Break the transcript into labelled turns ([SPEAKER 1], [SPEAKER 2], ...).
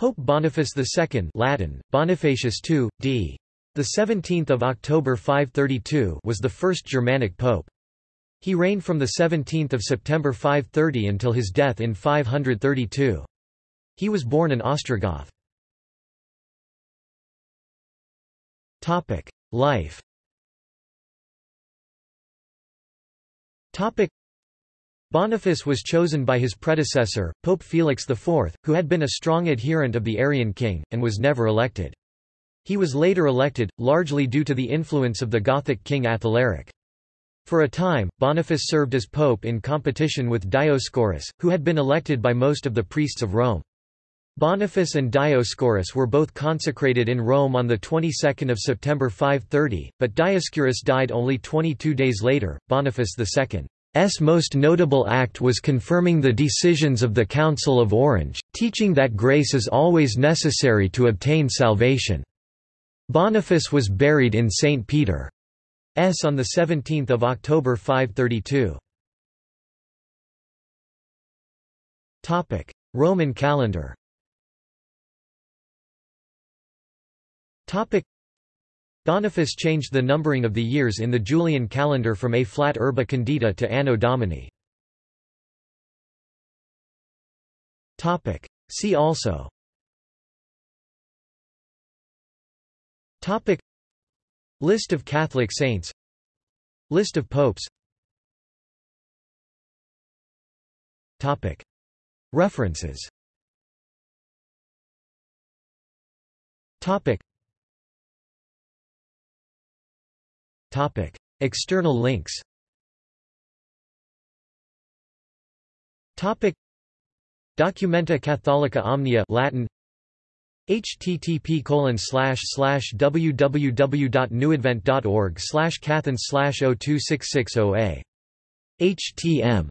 [SPEAKER 1] Pope Boniface II Latin, Bonifacius II, d. 17 October 532 was the first Germanic pope. He reigned from 17 September 530 until his death in 532. He was born in Ostrogoth. Life Boniface was chosen by his predecessor, Pope Felix IV, who had been a strong adherent of the Arian king, and was never elected. He was later elected, largely due to the influence of the Gothic king Athalaric. For a time, Boniface served as pope in competition with Dioscorus, who had been elected by most of the priests of Rome. Boniface and Dioscorus were both consecrated in Rome on the 22nd of September 530, but Dioscorus died only 22 days later. Boniface II S most notable act was confirming the decisions of the Council of Orange, teaching that grace is always necessary to obtain salvation. Boniface was buried in St. Peter's on 17 October 532. Roman calendar Boniface changed the numbering of the years in the Julian calendar from a flat urbe condita to Anno Domini. See also. Topic. List of Catholic saints. List of popes. Topic. References. Topic Topic. External links Topic. Documenta Catholica Omnia Latin http colon slash slash www.newadvent.org slash cathen slash 02660a htm